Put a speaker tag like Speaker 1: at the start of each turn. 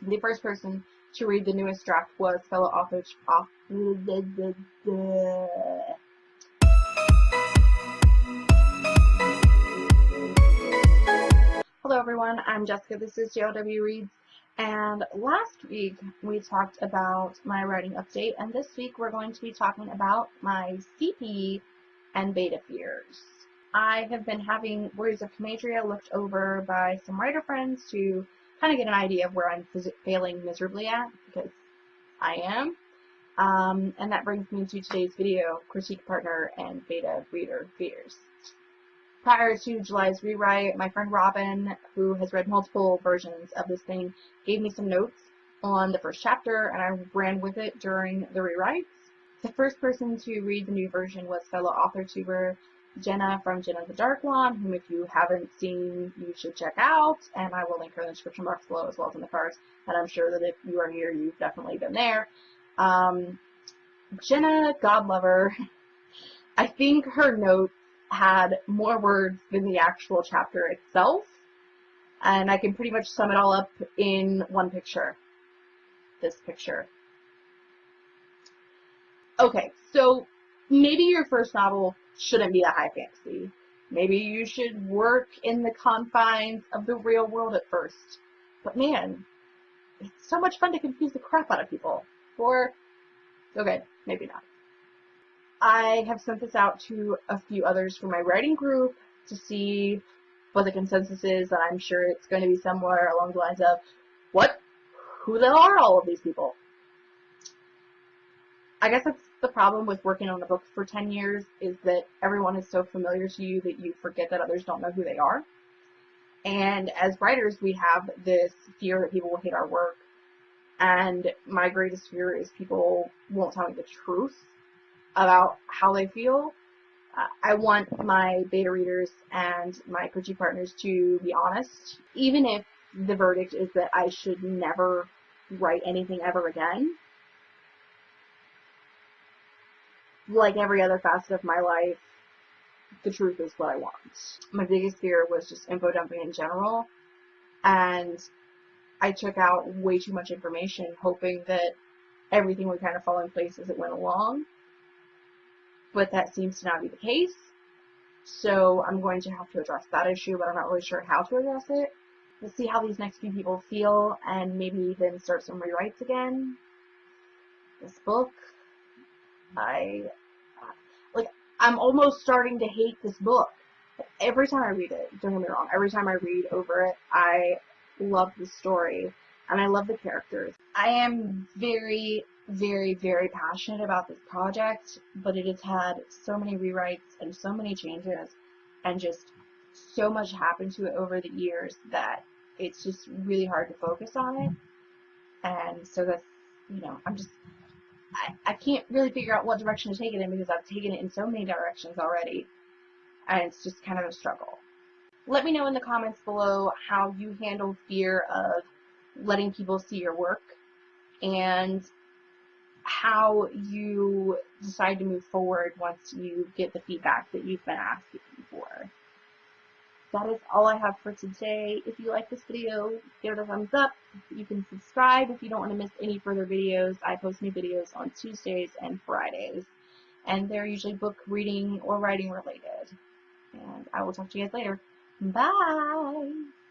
Speaker 1: The first person to read the newest draft was fellow author. Hello everyone, I'm Jessica, this is JLW Reads, and last week we talked about my writing update, and this week we're going to be talking about my CP and beta fears. I have been having Warriors of Comadria looked over by some writer friends to kind of get an idea of where I'm failing miserably at, because I am. Um, and that brings me to today's video, Critique Partner and Beta Reader Fears. Prior to July's rewrite, my friend Robin, who has read multiple versions of this thing, gave me some notes on the first chapter, and I ran with it during the rewrites. The first person to read the new version was fellow author tuber Jenna from Jenna the Dark One, whom if you haven't seen, you should check out, and I will link her in the description box below as well as in the cards, and I'm sure that if you are here, you've definitely been there. Um, Jenna, God lover, I think her notes had more words than the actual chapter itself, and I can pretty much sum it all up in one picture. This picture. Okay, so maybe your first novel shouldn't be a high fantasy. Maybe you should work in the confines of the real world at first. But man, it's so much fun to confuse the crap out of people. Or, okay, maybe not. I have sent this out to a few others from my writing group to see what the consensus is, and I'm sure it's going to be somewhere along the lines of, what? Who the hell are all of these people? I guess that's the problem with working on a book for 10 years is that everyone is so familiar to you that you forget that others don't know who they are. And as writers, we have this fear that people will hate our work. And my greatest fear is people won't tell me the truth about how they feel. Uh, I want my beta readers and my critique partners to be honest, even if the verdict is that I should never write anything ever again. Like every other facet of my life, the truth is what I want. My biggest fear was just info dumping in general, and I took out way too much information, hoping that everything would kind of fall in place as it went along. But that seems to not be the case. So I'm going to have to address that issue, but I'm not really sure how to address it. Let's see how these next few people feel, and maybe then start some rewrites again. This book, I uh, like I'm almost starting to hate this book. Every time I read it, don't get me wrong, every time I read over it, I love the story and I love the characters. I am very, very, very passionate about this project, but it has had so many rewrites and so many changes and just so much happened to it over the years that it's just really hard to focus on it. And so that's, you know, I'm just I, I can't really figure out what direction to take it in because I've taken it in so many directions already. And it's just kind of a struggle. Let me know in the comments below how you handle fear of letting people see your work and how you decide to move forward once you get the feedback that you've been asking for that is all I have for today. If you like this video, give it a thumbs up. You can subscribe if you don't want to miss any further videos. I post new videos on Tuesdays and Fridays. And they're usually book reading or writing related. And I will talk to you guys later. Bye!